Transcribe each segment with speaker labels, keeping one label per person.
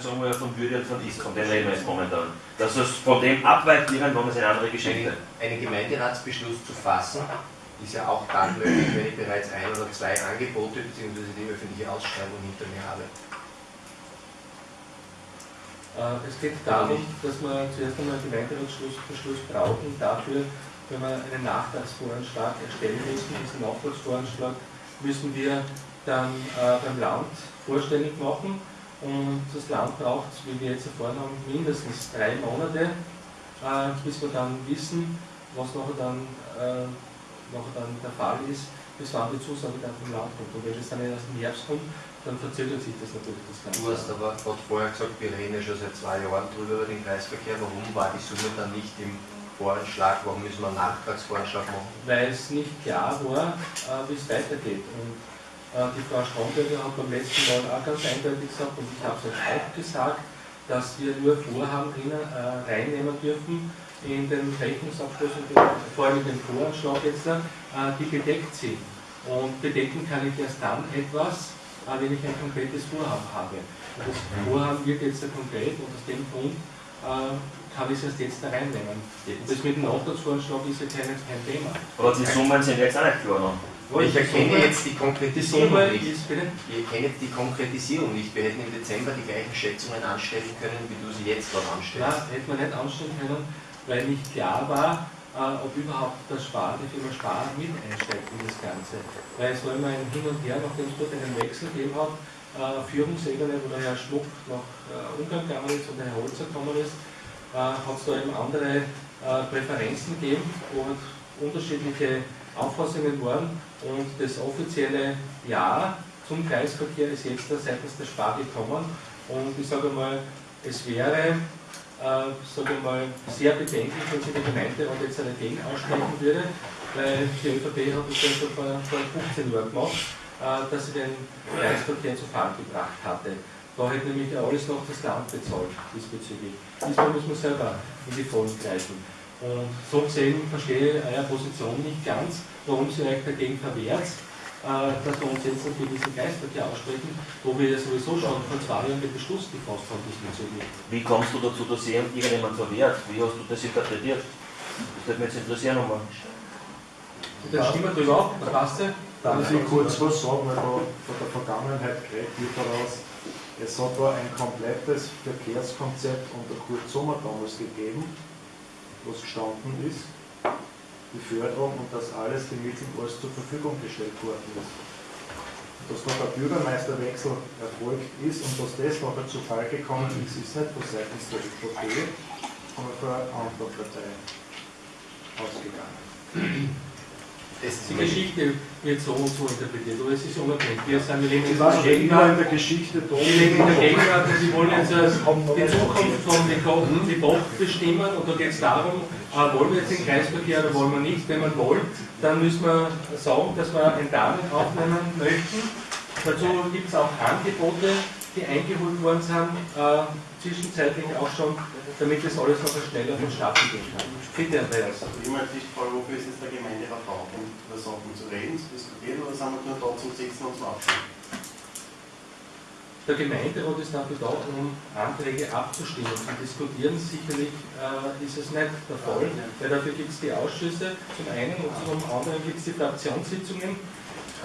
Speaker 1: sagen wir von Würde und von Ist, von dem reden wir jetzt momentan. Dass es von dem abweicht, irgendwann ist eine andere Geschichte.
Speaker 2: Einen Gemeinderatsbeschluss zu fassen, ist ja auch dann möglich, wenn ich bereits ein oder zwei Angebote bzw. die öffentliche Ausschreibung hinter mir habe.
Speaker 3: Äh, es geht darum, dass wir zuerst einmal einen Gemeinderatsbeschluss brauchen dafür, wenn wir einen Nachtragsvoranschlag erstellen müssen, diesen Nachtragsvoranschlag müssen wir dann äh, beim Land vorstellig machen und das Land braucht, wie wir jetzt erfahren haben, mindestens drei Monate, äh, bis wir dann wissen, was nachher dann, äh, nachher dann der Fall ist, bis wann die Zusage dann vom Land kommt. Und wenn es dann erst im Herbst kommt, dann verzögert sich das natürlich das Ganze.
Speaker 2: Du hast aber gerade vorher gesagt, wir reden ja schon seit zwei Jahren drüber über den Kreisverkehr. Warum war die Summe dann nicht im Voranschlag? Warum müssen wir einen Nachtragsvoranschlag machen?
Speaker 3: Weil es nicht klar war, äh, wie es weitergeht. Und die Frau Stromberger hat beim letzten Mal auch ganz eindeutig gesagt, und ich habe es auch gesagt, dass wir nur Vorhaben drinnen, äh, reinnehmen dürfen in den Rechnungsabschluss und vor allem in den Voranschlag jetzt, äh, die bedeckt sind. Und bedecken kann ich erst dann etwas, wenn ich ein konkretes Vorhaben habe. Und das Vorhaben wird jetzt konkret und aus dem Grund äh, kann ich es erst jetzt da reinnehmen. Und das mit dem Nachtragsvorschlag ist ja kein, kein Thema.
Speaker 1: Aber die Summen sind jetzt auch nicht klar.
Speaker 2: Ich erkenne jetzt die Konkretisierung nicht. Ich erkenne jetzt die Konkretisierung nicht. Wir hätten im Dezember die gleichen Schätzungen anstellen können, wie du sie jetzt dort anstellst.
Speaker 3: Nein, hätte man nicht anstellen können, weil nicht klar war, äh, ob überhaupt das Spar, die Firma Spar mit einsteigt in das Ganze. Weil es war immer ein Hin und Her, nachdem es dort einen Wechsel gegeben hat, äh, Führungsebene, wo der Herr Schmuck nach äh, Ungarn gegangen ist und der Herr Holzer gekommen ist, äh, hat es da eben andere Präferenzen gegeben und unterschiedliche Auffassungen waren und das offizielle Ja zum Kreisverkehr ist jetzt seitens der Spar gekommen und ich sage mal, es wäre äh, sage mal, sehr bedenklich, wenn sich der Gemeinderat jetzt dagegen aussprechen würde, weil die ÖVP hat das ja schon vor, vor 15 Jahren gemacht, äh, dass sie den Kreisverkehr zu Fall gebracht hatte. Da hätte nämlich alles noch das Land bezahlt diesbezüglich. Diesmal muss man selber in die Vollen greifen. Und so gesehen verstehe ich eure Position nicht ganz, warum sie euch dagegen verwehrt, äh, dass wir uns jetzt für diesen Kreisverkehr aussprechen, wo wir ja sowieso schon vor zwei Jahren den Beschluss gefasst haben diesbezüglich.
Speaker 1: Wie kommst du dazu, dass irgendjemand verwehrt? Wie hast du das interpretiert? Das würde mich jetzt interessieren nochmal.
Speaker 3: Dann stimmen wir drüber ab, da passt ja.
Speaker 4: Darf ich kurz was sagen, weil da von der Vergangenheit geredet wird daraus. Es hat da ein komplettes Verkehrskonzept unter Kurt Sommer damals gegeben, was gestanden ist, die Förderung und dass alles Mitteln alles zur Verfügung gestellt worden ist. Dass noch der Bürgermeisterwechsel erfolgt ist und dass das nachher zu Fall gekommen ist, ist nicht von seitens der ÖVP, sondern von einer anderen Partei ausgegangen.
Speaker 3: Die Geschichte wird so und so interpretiert, aber es ist unabhängig. Wir sind, wir leben
Speaker 4: Ich
Speaker 3: in der
Speaker 4: immer in
Speaker 3: Gegenwart,
Speaker 4: der Geschichte
Speaker 3: wir leben in der Gegenwart und Sie wollen jetzt äh, die Zukunft von Debach bestimmen und da geht es darum, äh, wollen wir jetzt den Kreisverkehr oder wollen wir nicht. Wenn man wollen, dann müssen wir sagen, dass wir ein Darlehen aufnehmen möchten. Dazu gibt es auch Angebote, die eingeholt worden sind, äh, zwischenzeitlich auch schon, damit das alles noch schneller vonstatten gehen kann. Bitte, Andreas.
Speaker 5: Fragen, wofür ist jetzt der Gemeinderat da? Um über Sachen zu reden, zu diskutieren oder sind wir nur da zum Sitzen und zum Abstimmen?
Speaker 3: Der Gemeinderat ist dafür da, um Anträge abzustimmen. Zum Diskutieren sicherlich äh, ist es nicht der Fall, weil dafür gibt es die Ausschüsse zum einen und zum anderen gibt es die Fraktionssitzungen,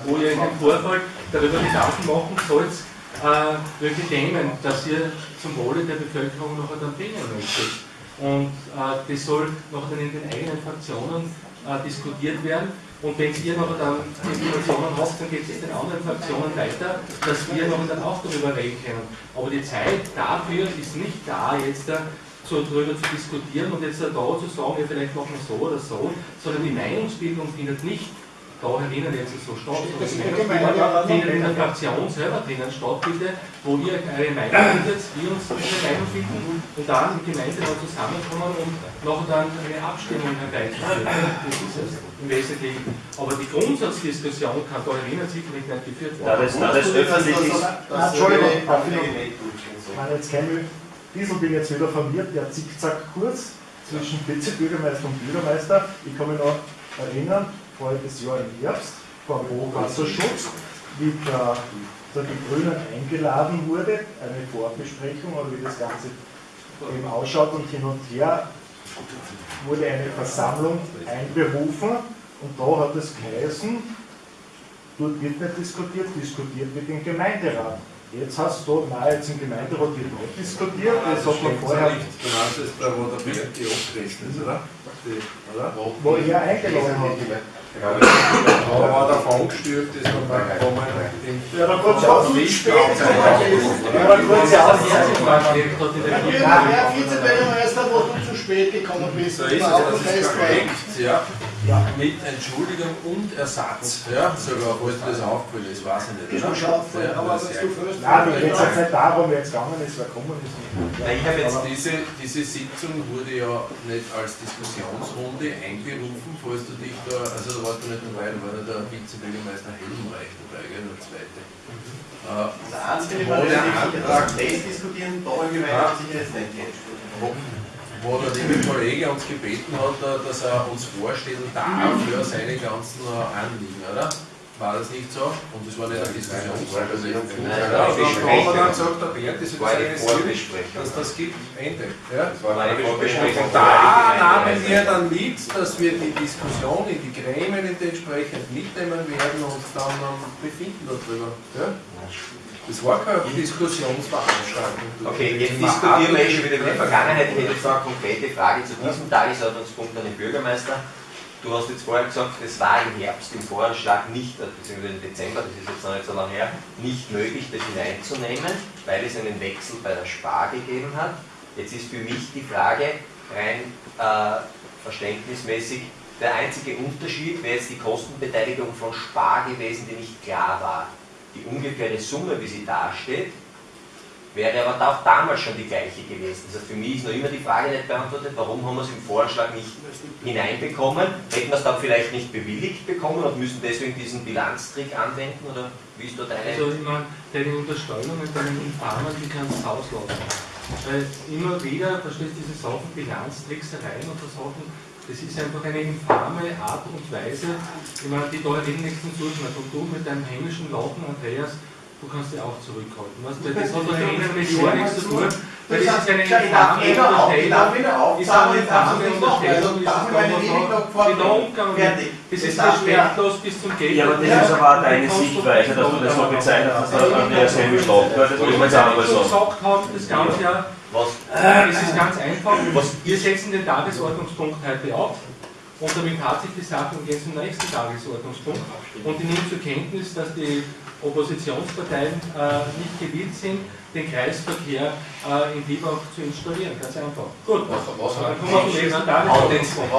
Speaker 3: wo ihr in dem Vorfall darüber Gedanken machen sollt, äh, welche Themen, dass ihr zum Wohle der Bevölkerung noch dann bringen möchtet. Und äh, das soll noch dann in den eigenen Fraktionen äh, diskutiert werden. Und wenn ihr noch dann Informationen habt, dann geht es in den anderen Fraktionen weiter, dass wir noch dann auch darüber reden können. Aber die Zeit dafür ist nicht da, jetzt da so darüber zu diskutieren und jetzt da zu sagen, ja, vielleicht machen wir so oder so, sondern die Meinungsbildung findet nicht da herinnen jetzt so statt, sondern die Meinungsbildung findet in der Fraktion selber drinnen statt, bitte, wo ihr eure Meinung bildet, wir uns unsere Meinung bilden und dann im Gemeinderat zusammenkommen und nachher dann eine Abstimmung herbeizuführen. Das ist es im Wesentlichen. Aber die Grundsatzdiskussion kann da herinnen sicherlich nicht geführt
Speaker 1: Da
Speaker 3: werden.
Speaker 1: das, da das öffentlich ist,
Speaker 4: Entschuldigung, jetzt kein Diesel bin jetzt wieder verwirrt, der Zickzackkurs zwischen Vizebürgermeister und Bürgermeister. Ich kann mich noch erinnern, voriges Jahr im Herbst, vor dem Hochwasserschutz, wie der, der die Grünen eingeladen wurde, eine Vorbesprechung oder wie das Ganze eben ausschaut und hin und her wurde eine Versammlung einberufen und da hat es geheißen, dort wird nicht diskutiert, diskutiert wird im Gemeinderat. Jetzt hast du, nein, jetzt im Gemeinderat wird nicht diskutiert, das hat man vorher,
Speaker 6: Genauso ist bei wo der Berg die abgerissen ist, oder? Die, oder?
Speaker 4: wo er eingeladen hat.
Speaker 6: Aber war der Fond gestürzt ist, und dann kommen
Speaker 4: Ja, da kommt es auch zu spät. Ja, da kommt es ja auch
Speaker 7: Ja, Herr Vizebürgermeister, wo du zu spät gekommen bist,
Speaker 6: So ist es, das ist korrekt, ja. Mit Entschuldigung und Ersatz, ja, sogar, falls dir das aufgefallen ist, weiß ich nicht.
Speaker 7: Schon
Speaker 6: oder?
Speaker 7: schaut,
Speaker 6: Ja,
Speaker 7: aber
Speaker 6: das
Speaker 7: was
Speaker 6: ist
Speaker 7: du first.
Speaker 4: Nein, mir geht es jetzt nicht darum, wer jetzt gegangen ist, wer gekommen ist.
Speaker 2: Na, ich habe jetzt
Speaker 6: Diese, diese Sitzung wurde ja nicht als Diskussionsrunde einberufen, falls du dich da, also da warst du nicht dabei, da war ja der Vizebürgermeister Helmreich dabei, gell, der zweite. Äh,
Speaker 5: Der einzige,
Speaker 6: Wo
Speaker 5: der
Speaker 6: der
Speaker 5: nicht das diskutieren, da im Gemeinde sicher jetzt nicht.
Speaker 6: Wo, der liebe Kollege uns gebeten hat, äh, dass er uns vorstellen darf für seine ganzen äh, Anliegen, oder? War das nicht so? Und das war nicht eine Diskussion. Ja, wir dann gesagt, der Bernd, organisiert,
Speaker 2: Vorbesprechung.
Speaker 6: dass das gibt, Ende. Ja?
Speaker 2: Das war eine Vorbesprechung.
Speaker 6: Da nahmen wir dann mit, dass wir die Diskussion in die Gremien entsprechend mitnehmen werden und dann ähm, befinden darüber. Ja? Das war keine Diskussionsveranstaltung.
Speaker 2: Okay, jetzt diskutieren wir eh schon wieder über die Vergangenheit. Ich hätte jetzt noch eine konkrete Frage zu diesem Tagesordnungspunkt an den Bürgermeister. Du hast jetzt vorher gesagt, es war im Herbst im Voranschlag nicht, beziehungsweise im Dezember, das ist jetzt noch nicht so lange her, nicht möglich, das hineinzunehmen, weil es einen Wechsel bei der Spar gegeben hat. Jetzt ist für mich die Frage rein äh, verständnismäßig, der einzige Unterschied wäre jetzt die Kostenbeteiligung von Spar gewesen, die nicht klar war. Die ungefähre Summe, wie sie dasteht, wäre aber auch damals schon die gleiche gewesen. Das heißt, für mich ist noch immer die Frage nicht beantwortet, warum haben wir es im Vorschlag nicht hineinbekommen? Hätten wir es dann vielleicht nicht bewilligt bekommen und müssen deswegen diesen Bilanztrick anwenden? Oder wie ist dort eine...
Speaker 3: Also ich meine, deine Unterstellungen, deine Infamen, die kannst du auslassen. Weil immer wieder, da steht diese Sachen, Bilanztricksereien und so Sachen, das ist einfach eine infame Art und Weise, ich meine, die da reden nichts zum Und du mit deinem hämischen Lachen, Andreas, du kannst dich auch zurückhalten. Weißt du, das hat mit mit gar nichts zu tun. Das ist eine infame Unterstellung. Ist eine infame Unterstellung, ist das die da umgegangen wird. Das ist respektlos bis zum Geld.
Speaker 1: Ja, aber das ist aber auch deine Sichtweise, dass du das so bezeichnet hast, dass Andreas Hemmel schlaft. Das muss man jetzt auch mal sagen.
Speaker 3: gesagt haben, das ganze Jahr,
Speaker 2: Was?
Speaker 3: äh, es ist ganz einfach.
Speaker 2: Was-
Speaker 3: Wir setzen den Tagesordnungspunkt heute ab und damit hat sich die Sache und gehen zum nächsten Tagesordnungspunkt. Und ich nehme zur Kenntnis, dass die Oppositionsparteien äh, nicht gewillt sind, den Kreisverkehr äh, in Liebach zu installieren. Ganz einfach. Gut, dann kommen wir zum nächsten Tagesordnungspunkt.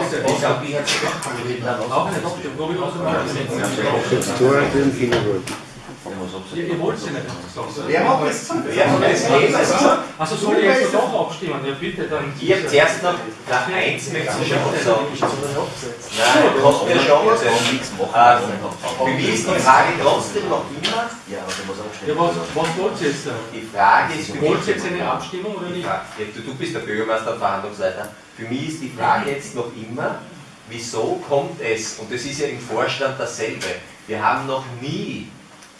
Speaker 3: Bitte. Auch eine Abstimmung. Wo wir was Ihr, ihr wollt sie nicht gesagt.
Speaker 5: Wer macht das?
Speaker 2: Wer hat das gelesen?
Speaker 3: Also soll ich jetzt doch abstimmen? Ja bitte, dann.
Speaker 2: Ich habe zuerst noch, na eins möchte ich schon sagen. Nein, du hast mir schon gesagt.
Speaker 1: nichts machen.
Speaker 2: Für mich ist die Frage trotzdem noch immer,
Speaker 1: Ja, aber du musst auch
Speaker 3: Ja,
Speaker 1: stehen.
Speaker 3: was, was wollt ihr jetzt da?
Speaker 2: die Frage ist für
Speaker 3: Wollt ihr jetzt eine Abstimmung oder nicht?
Speaker 2: Ja, du, du bist der Bürgermeister und Verhandlungsleiter, für mich ist die Frage jetzt noch immer, wieso kommt es, und das ist ja im Vorstand dasselbe, wir haben noch nie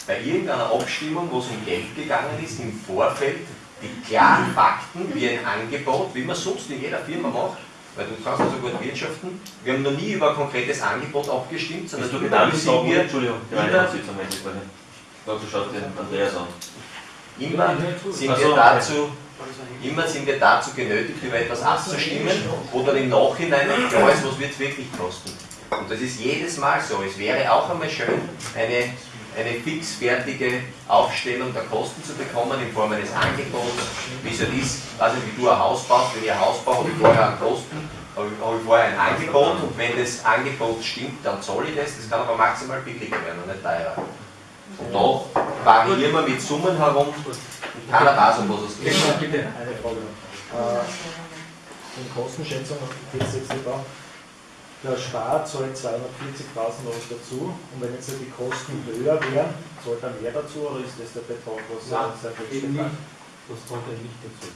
Speaker 2: bei irgendeiner Abstimmung, wo es um Geld gegangen ist, im Vorfeld die klaren Fakten wie ein Angebot, wie man sonst in jeder Firma macht, weil du kannst also gut wirtschaften, wir haben noch nie über ein konkretes Angebot abgestimmt, sondern
Speaker 1: du
Speaker 2: immer
Speaker 1: gedacht,
Speaker 2: sind wir
Speaker 1: Entschuldigung,
Speaker 2: immer.
Speaker 1: Dazu schaut den Andreas an.
Speaker 2: immer sind wir dazu Immer sind wir dazu genötigt, über etwas abzustimmen, wo dann im Nachhinein nicht klar ist, was wird es wirklich kosten. Und das ist jedes Mal so. Es wäre auch einmal schön, eine, eine fixfertige Aufstellung der Kosten zu bekommen in Form eines Angebots, wie es halt ist, also wie du ein Haus baust, wenn ich ein Haus baue, habe ich vorher einen Kosten, habe ich, vorher ein Angebot und wenn das Angebot stimmt, dann zahle ich das, das kann aber maximal billiger werden und nicht teurer. Und da variieren wir mit Summen herum, keiner weiß, um was es geht.
Speaker 3: Bitte.
Speaker 4: Eine Frage noch. Äh, in Kostenschätzung es jetzt nicht. Der Spar zahlt 240.000 Euro dazu und wenn jetzt die Kosten höher wären, zahlt er mehr dazu oder ist das der Betrag, was
Speaker 3: Nein,
Speaker 4: er
Speaker 3: eben nicht. Das kommt ja nicht dazu.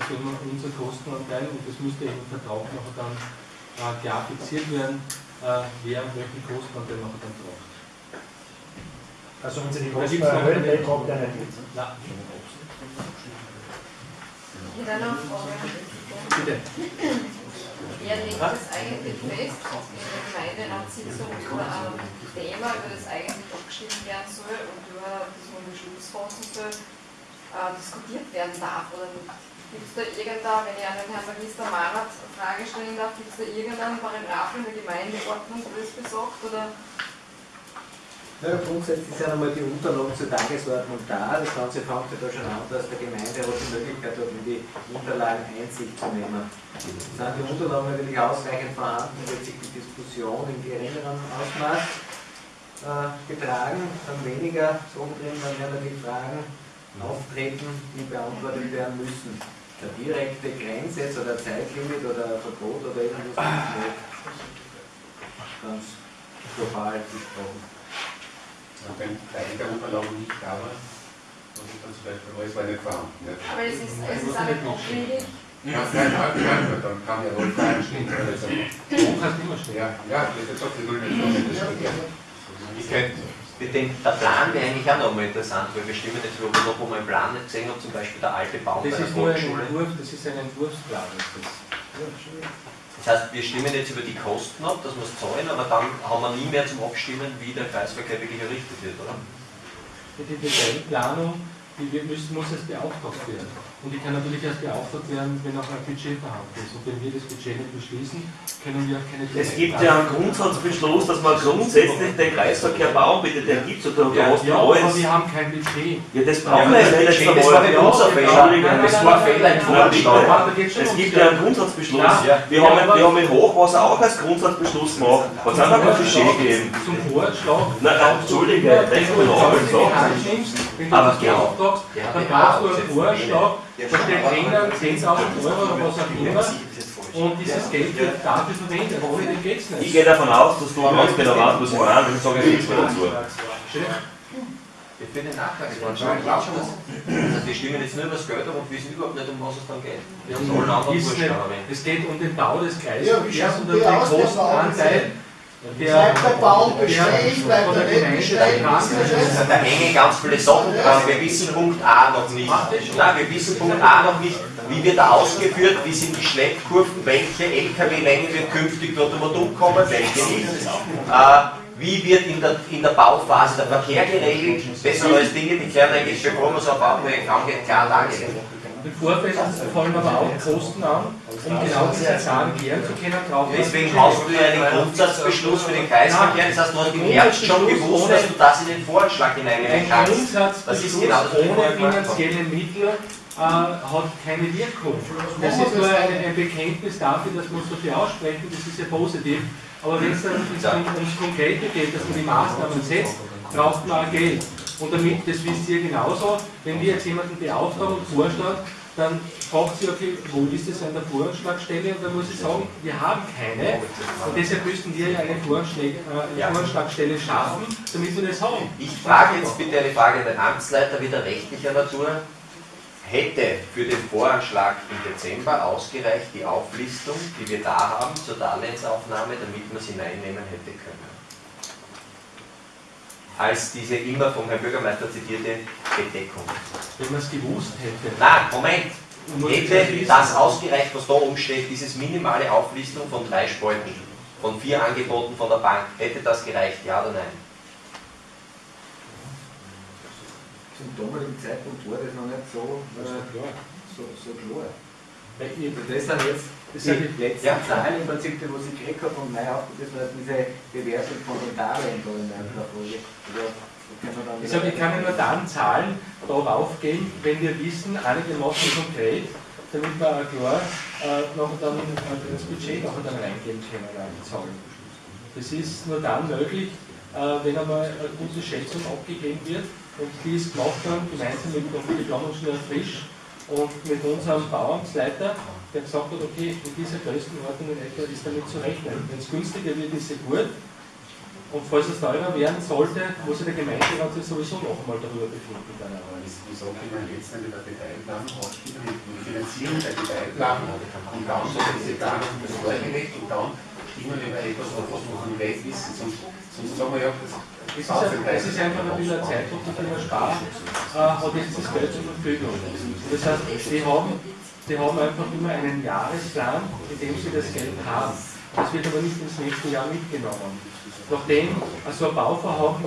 Speaker 3: Das immer unser Kostenanteil und das müsste im Vertrag nachher dann äh, klar fixiert werden, äh, wer welchen Kostenanteil nachher dann braucht.
Speaker 4: Also wenn Sie die Kosten
Speaker 3: noch
Speaker 4: erhöhen, dann kommt der nicht mit.
Speaker 3: Nein, bitte.
Speaker 8: Wer legt das eigentlich fest in der Gemeinderatssitzung oder ein Thema, über das eigentlich abgestimmt werden soll und über das man Beschluss fassen soll, äh, diskutiert werden darf oder nicht? Gibt es da irgendein, wenn ich an den Herrn Magister Marat Frage stellen darf, gibt es da irgendeinen Paragraph in der Gemeindeordnung, wo das besagt? Oder
Speaker 9: Ja, grundsätzlich sind einmal die Unterlagen zur Tagesordnung da. Das Ganze fängt ja da schon an, dass der Gemeinderat die Möglichkeit hat, in die Unterlagen Einsicht zu nehmen. Sind die Unterlagen natürlich ausreichend vorhanden, wird sich die Diskussion in geringerem Ausmaß äh, getragen, dann weniger so drin, dann werden die Fragen auftreten, die beantwortet werden müssen. Der direkte Grenzsatz oder Zeitlimit oder Verbot oder irgendwas ganz global gesprochen.
Speaker 10: Wenn Teil der Unterlagen nicht da war, was ich dann zum Beispiel alles war nicht vorhanden. Ja.
Speaker 8: aber es ist, es ist auch nicht abwegig.
Speaker 10: Ja, nein, nein, nein, dann kann ja wohl. Also,
Speaker 3: Du kannst immer stehen.
Speaker 10: ja, ja, das ist doch die Null.
Speaker 2: Ich könnte, ich denke, der Plan wäre eigentlich auch nochmal interessant, weil wir stimmen jetzt, wo wir noch einmal einen Plan nicht gesehen haben, zum Beispiel der alte Baum bei
Speaker 3: Das ist nur ein. Entwurf, das ist ein Entwurfsplan. Ist das.
Speaker 2: Das heißt, wir stimmen jetzt über die Kosten ab, dass wir es zahlen, aber dann haben wir nie mehr zum Abstimmen, wie der Kreisverkehr wirklich errichtet wird, oder?
Speaker 3: Die Detailplanung, die müssen, muss erst beauftragt werden. Und die kann natürlich erst beauftragt werden, wenn auch ein Budget vorhanden ist. Und wenn wir das Budget nicht beschließen, können wir auch keine
Speaker 1: Es gibt ja einen Grundsatzbeschluss, dass man grundsätzlich den Kreisverkehr bauen, bitte, den gibt es oder
Speaker 3: Ja,
Speaker 1: ja
Speaker 3: aber wir haben kein Budget.
Speaker 1: Ja, das brauchen wir
Speaker 2: das
Speaker 1: ja nicht
Speaker 2: das war nicht unser Fehler.
Speaker 1: Entschuldigung,
Speaker 2: Das war ein Fehler im Vorschlag.
Speaker 1: Es gibt ja einen Grundsatzbeschluss. Wir, haben, wir haben in Hochwasser auch als Grundsatzbeschluss gemacht. Hat es einfach ein Budget gegeben.
Speaker 3: Zum Vorschlag.
Speaker 1: Nein, Entschuldige,
Speaker 3: wenn
Speaker 1: denk
Speaker 3: du
Speaker 1: mal
Speaker 3: wenn du
Speaker 2: Aber
Speaker 3: das
Speaker 2: genau. Ja,
Speaker 3: dann
Speaker 2: genau,
Speaker 3: brauchst du einen Vorschlag,
Speaker 2: Ja,
Speaker 3: da steht drinnen 10.000 Euro oder was auch immer.
Speaker 2: Und
Speaker 3: dieses Geld wird dafür verwendet. Ohne den geht es
Speaker 1: Ich
Speaker 3: nicht.
Speaker 1: gehe davon aus, dass du ganz genau weißt, was ich meine, ich sage nichts mehr dazu.
Speaker 2: Ich bin den Nachtragsvorschlag, glaubt das? Also die stimmen jetzt nur über das Geld ab und wissen überhaupt nicht, um was es dann geht. Vorschlag erwähnt.
Speaker 3: es geht um den Bau des
Speaker 7: Ja,
Speaker 3: Kreisverkehrs
Speaker 7: schaut
Speaker 3: und
Speaker 7: die
Speaker 3: um den Kostenanteil.
Speaker 7: Bleibt der Baum bestehen, bleibt er
Speaker 3: der
Speaker 7: nicht bestehen? das
Speaker 2: da hängen ganz viele Sachen dran. Wir wissen Punkt A noch nicht. Nein, wir wissen Punkt A noch nicht. Wie wird er ausgeführt? Wie sind die Schleppkurven? Welche LKW-Länge wird künftig dort einmal umkommen? Welche nicht? Äh, wie wird in der, in der Bauphase der Verkehr geregelt? Das sind alles Dinge, die klären eigentlich, bevor man so ein Bauprojekt angeht, klar dargelegt.
Speaker 3: Im Vorfeld fallen aber auch Kosten an, um genau diese Zahlen klären zu können.
Speaker 2: Deswegen hast du ja einen Grundsatzbeschluss für den Kreisverkehr. Das heißt, du hast im Herbst schon gewusst, dass du das in den Vorschlag kannst.
Speaker 3: Grundsatzbeschluss
Speaker 2: Das ist genau das,
Speaker 3: ohne finanzielle Mittel äh, hat keine Wirkung. Das ist nur ein, ein Bekenntnis dafür, dass wir uns dafür aussprechen, das ist ja positiv. Aber wenn es dann ums, ums Konkrete geht, dass man die Maßnahmen setzt, braucht man auch Geld. Und damit, das wisst ihr genauso, wenn wir jetzt jemanden beauftragen und vorschlagen, dann fragt sie, okay, wo ist es an der Vorschlagstelle? Und dann muss ich sagen, wir haben keine. Und deshalb müssten wir ja eine, Vorschläge, äh, eine. Vorschlagstelle schaffen, damit wir das haben.
Speaker 2: Ich frage jetzt bitte eine Frage an den Amtsleiter wieder rechtlicher Natur. Hätte für den Voranschlag im Dezember ausgereicht die Auflistung, die wir da haben, zur Darlehensaufnahme, damit man sie hineinnehmen hätte können? Als diese immer vom Herrn Bürgermeister zitierte Bedeckung.
Speaker 3: Wenn man es gewusst hätte.
Speaker 2: Nein, Moment! Hätte das ausgereicht, was da oben steht, dieses minimale Auflistung von drei Spalten, von vier Angeboten von der Bank, hätte das gereicht, ja oder nein?
Speaker 9: Zum damaligen Zeitpunkt war das noch nicht so, äh, so, so klar.
Speaker 3: Weil
Speaker 9: Also das sind jetzt
Speaker 3: Das
Speaker 9: die
Speaker 3: sind
Speaker 9: letzten
Speaker 2: Ja.
Speaker 9: Zahlen im Prinzip, die was ich gekriegt habe von auf, das war diese Bewertung von den Darlehen da in der Folge. Also, wir dann
Speaker 3: Ich sage, ich kann ja nur dann Zahlen darauf gehen, wenn wir wissen, einigermaßen konkret, damit wir auch klar äh, noch dann äh, das Budget noch dann reingeben können, die Zahlen. Das ist nur dann möglich, äh, wenn einmal eine gute Schätzung abgegeben wird und die ist gemacht dann gemeinsam mit dem Planungsingenieur Frisch und mit unserem Bauamtsleiter, der gesagt hat, okay, in dieser Größenordnung in etwa ist damit zu rechnen. Wenn es günstiger wird, ist es gut. Und falls es teurer werden sollte, muss der Gemeinderat sich sowieso noch einmal darüber befinden. Aber.
Speaker 10: Wieso können wir jetzt nicht über Detailplanung ausspielen, die Finanzierung der Detailplanung und dann diese Planung vorgelegt und dann stimmen wir über etwas, was wir von Welt wissen. Sonst, sonst sagen wir ja, das,
Speaker 3: ist, es ist einfach ein bisschen ein Zeitdruck, die Firma Spar äh, hat jetzt das Geld zur Verfügung. Das heißt, die haben, die haben einfach immer einen Jahresplan, in dem sie das Geld haben. Das wird aber nicht ins nächste Jahr mitgenommen. Nachdem so ein Bauvorhaben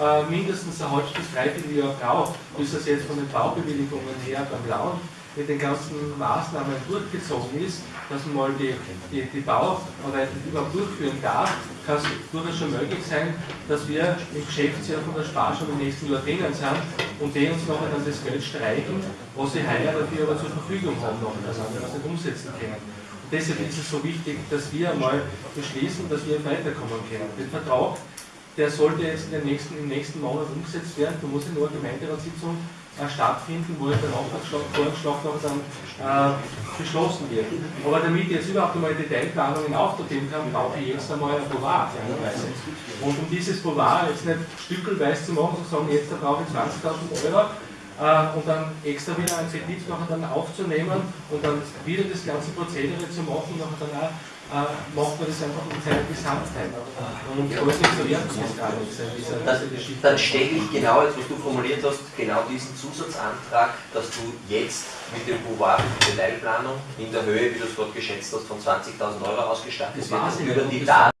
Speaker 3: äh, mindestens ein halbes bis dreiviertel Jahr braucht, bis es jetzt von den Baubewilligungen her beim Land mit den ganzen Maßnahmen durchgezogen ist, dass man mal die, die, die Bauarbeiten überhaupt durchführen darf, kann es durchaus schon möglich sein, dass wir im Geschäftsjahr von der Spar schon im nächsten Jahr drinnen sind und die uns nachher dann das Geld streichen, was sie heuer dafür aber zur Verfügung haben, noch, also wir das nicht umsetzen können. Und deshalb ist es so wichtig, dass wir einmal beschließen, dass wir weiterkommen können. Den Vertrag, der sollte jetzt nächsten, im nächsten Monat umgesetzt werden, da muss in nur Gemeinderatssitzung stattfinden, wo der Antragsschlag vorgeschlagen dann äh, beschlossen wird. Aber damit ich jetzt überhaupt einmal Detailplanungen auftreten kann, brauche ich jetzt einmal ein Boulevard. Und um dieses Boulevard jetzt nicht stückelweise zu machen, zu sagen, jetzt brauche ich 20.000 Euro, äh, und dann extra wieder einen Kredit dann aufzunehmen und dann wieder das ganze Prozedere zu machen, und dann auch macht man das einfach in seiner Gesamtheit. Und alles nicht so ernst ist gar nicht sein, diese,
Speaker 2: Dann, stelle ich genau, jetzt was du formuliert hast, genau diesen Zusatzantrag, dass du jetzt mit dem Boulevard die Detailplanung in der Höhe, wie du es gerade geschätzt hast, von 20.000 Euro ausgestattet
Speaker 3: nicht.
Speaker 2: über die Daten